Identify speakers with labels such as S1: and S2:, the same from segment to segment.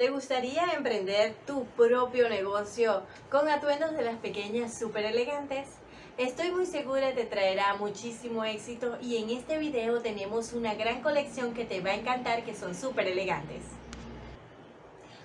S1: ¿Te gustaría emprender tu propio negocio con atuendos de las pequeñas súper elegantes? Estoy muy segura te traerá muchísimo éxito y en este video tenemos una gran colección que te va a encantar que son súper elegantes.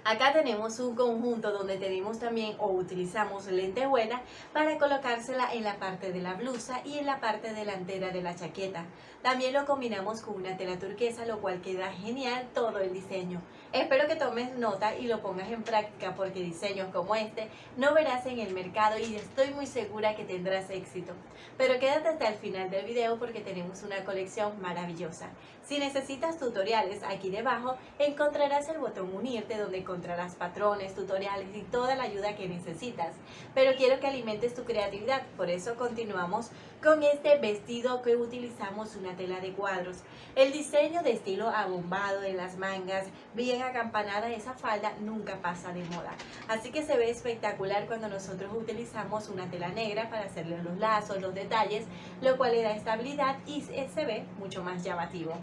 S1: Acá tenemos un conjunto donde tenemos también o utilizamos lentejuela para colocársela en la parte de la blusa y en la parte delantera de la chaqueta. También lo combinamos con una tela turquesa, lo cual queda genial todo el diseño. Espero que tomes nota y lo pongas en práctica porque diseños como este no verás en el mercado y estoy muy segura que tendrás éxito. Pero quédate hasta el final del video porque tenemos una colección maravillosa. Si necesitas tutoriales, aquí debajo encontrarás el botón unirte donde encontrarás patrones, tutoriales y toda la ayuda que necesitas. Pero quiero que alimentes tu creatividad, por eso continuamos con este vestido que utilizamos una tela de cuadros. El diseño de estilo abombado en las mangas, bien acampanada esa falda, nunca pasa de moda. Así que se ve espectacular cuando nosotros utilizamos una tela negra para hacerle los lazos, los detalles, lo cual le da estabilidad y se ve mucho más llamativo.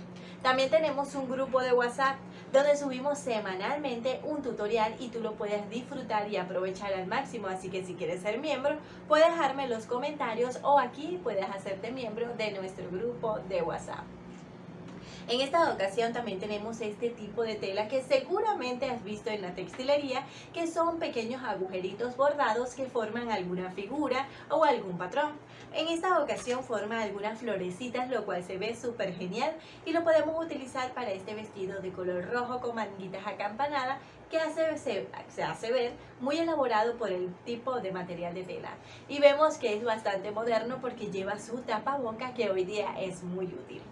S1: También tenemos un grupo de WhatsApp donde subimos semanalmente un tutorial y tú lo puedes disfrutar y aprovechar al máximo. Así que si quieres ser miembro, puedes dejarme los comentarios o aquí puedes hacerte miembro de nuestro grupo de WhatsApp. En esta ocasión también tenemos este tipo de tela que seguramente has visto en la textilería, que son pequeños agujeritos bordados que forman alguna figura o algún patrón. En esta ocasión forma algunas florecitas, lo cual se ve súper genial y lo podemos utilizar para este vestido de color rojo con manguitas acampanadas que hace, se, hace ver muy elaborado por el tipo de material de tela. Y vemos que es bastante moderno porque lleva su tapaboca que hoy día es muy útil.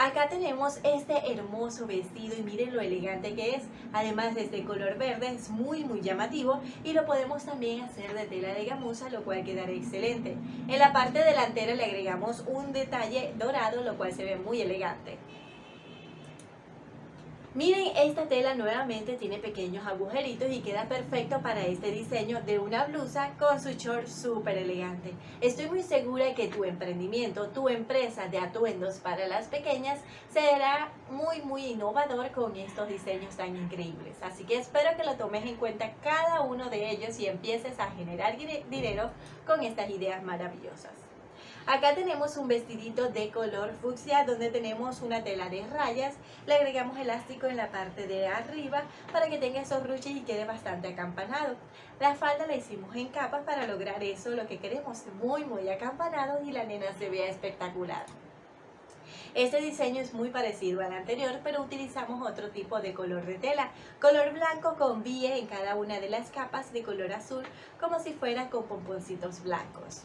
S1: Acá tenemos este hermoso vestido y miren lo elegante que es. Además de este color verde es muy muy llamativo y lo podemos también hacer de tela de gamuza lo cual quedará excelente. En la parte delantera le agregamos un detalle dorado lo cual se ve muy elegante. Miren, esta tela nuevamente tiene pequeños agujeritos y queda perfecto para este diseño de una blusa con su short súper elegante. Estoy muy segura que tu emprendimiento, tu empresa de atuendos para las pequeñas será muy muy innovador con estos diseños tan increíbles. Así que espero que lo tomes en cuenta cada uno de ellos y empieces a generar dinero con estas ideas maravillosas. Acá tenemos un vestidito de color fucsia donde tenemos una tela de rayas. Le agregamos elástico en la parte de arriba para que tenga esos ruches y quede bastante acampanado. La falda la hicimos en capas para lograr eso, lo que queremos muy muy acampanado y la nena se vea espectacular. Este diseño es muy parecido al anterior, pero utilizamos otro tipo de color de tela. Color blanco con bie en cada una de las capas de color azul, como si fuera con pomponcitos blancos.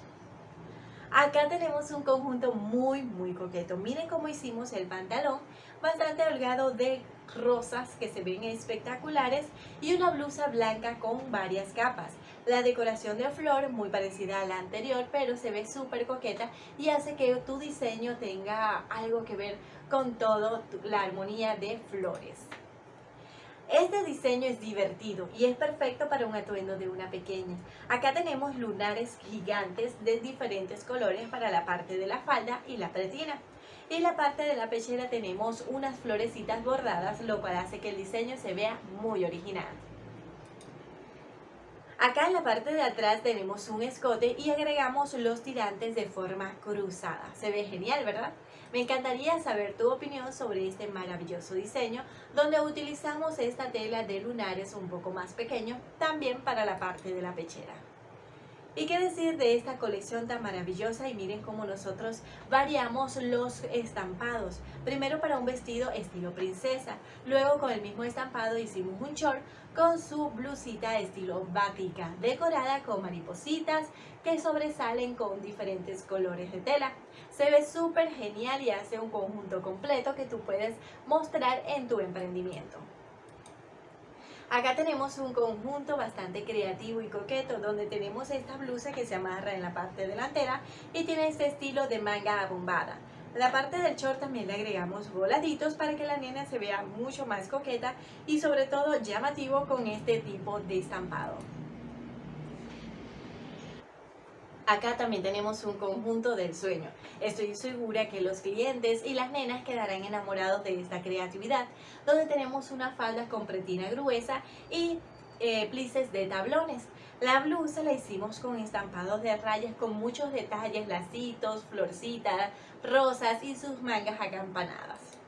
S1: Acá tenemos un conjunto muy muy coqueto. Miren cómo hicimos el pantalón, bastante holgado de rosas que se ven espectaculares y una blusa blanca con varias capas. La decoración de flor muy parecida a la anterior, pero se ve súper coqueta y hace que tu diseño tenga algo que ver con toda la armonía de flores. Este diseño es divertido y es perfecto para un atuendo de una pequeña. Acá tenemos lunares gigantes de diferentes colores para la parte de la falda y la pretina. Y en la parte de la pechera tenemos unas florecitas bordadas, lo cual hace que el diseño se vea muy original. Acá en la parte de atrás tenemos un escote y agregamos los tirantes de forma cruzada. Se ve genial, ¿verdad? Me encantaría saber tu opinión sobre este maravilloso diseño donde utilizamos esta tela de lunares un poco más pequeño también para la parte de la pechera. ¿Y qué decir de esta colección tan maravillosa? Y miren cómo nosotros variamos los estampados. Primero para un vestido estilo princesa, luego con el mismo estampado hicimos un short con su blusita estilo bática, decorada con maripositas que sobresalen con diferentes colores de tela. Se ve súper genial y hace un conjunto completo que tú puedes mostrar en tu emprendimiento. Acá tenemos un conjunto bastante creativo y coqueto donde tenemos esta blusa que se amarra en la parte delantera y tiene este estilo de manga abombada. La parte del short también le agregamos voladitos para que la nena se vea mucho más coqueta y sobre todo llamativo con este tipo de estampado. Acá también tenemos un conjunto del sueño. Estoy segura que los clientes y las nenas quedarán enamorados de esta creatividad, donde tenemos una falda con pretina gruesa y eh, plices de tablones. La blusa la hicimos con estampados de rayas con muchos detalles, lacitos, florcitas, rosas y sus mangas acampanadas.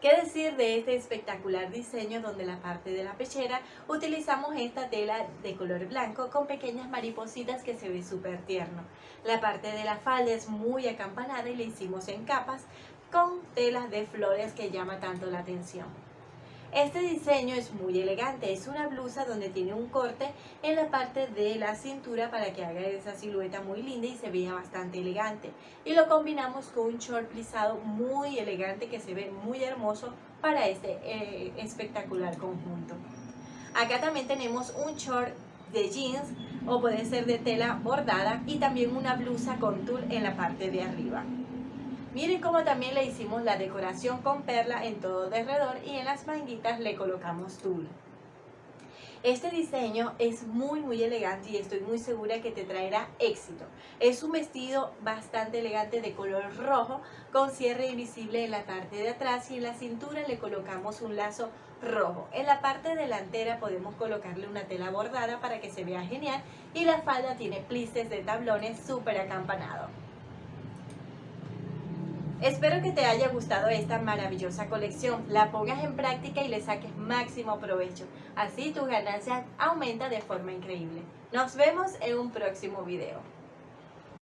S1: ¿Qué decir de este espectacular diseño donde la parte de la pechera utilizamos esta tela de color blanco con pequeñas maripositas que se ve súper tierno? La parte de la falda es muy acampanada y la hicimos en capas con telas de flores que llama tanto la atención. Este diseño es muy elegante, es una blusa donde tiene un corte en la parte de la cintura para que haga esa silueta muy linda y se vea bastante elegante. Y lo combinamos con un short plisado muy elegante que se ve muy hermoso para este eh, espectacular conjunto. Acá también tenemos un short de jeans o puede ser de tela bordada y también una blusa con tul en la parte de arriba. Miren cómo también le hicimos la decoración con perla en todo alrededor y en las manguitas le colocamos tul. Este diseño es muy muy elegante y estoy muy segura que te traerá éxito. Es un vestido bastante elegante de color rojo con cierre invisible en la parte de atrás y en la cintura le colocamos un lazo rojo. En la parte delantera podemos colocarle una tela bordada para que se vea genial y la falda tiene plices de tablones súper acampanado. Espero que te haya gustado esta maravillosa colección, la pongas en práctica y le saques máximo provecho. Así tu ganancia aumenta de forma increíble. Nos vemos en un próximo video.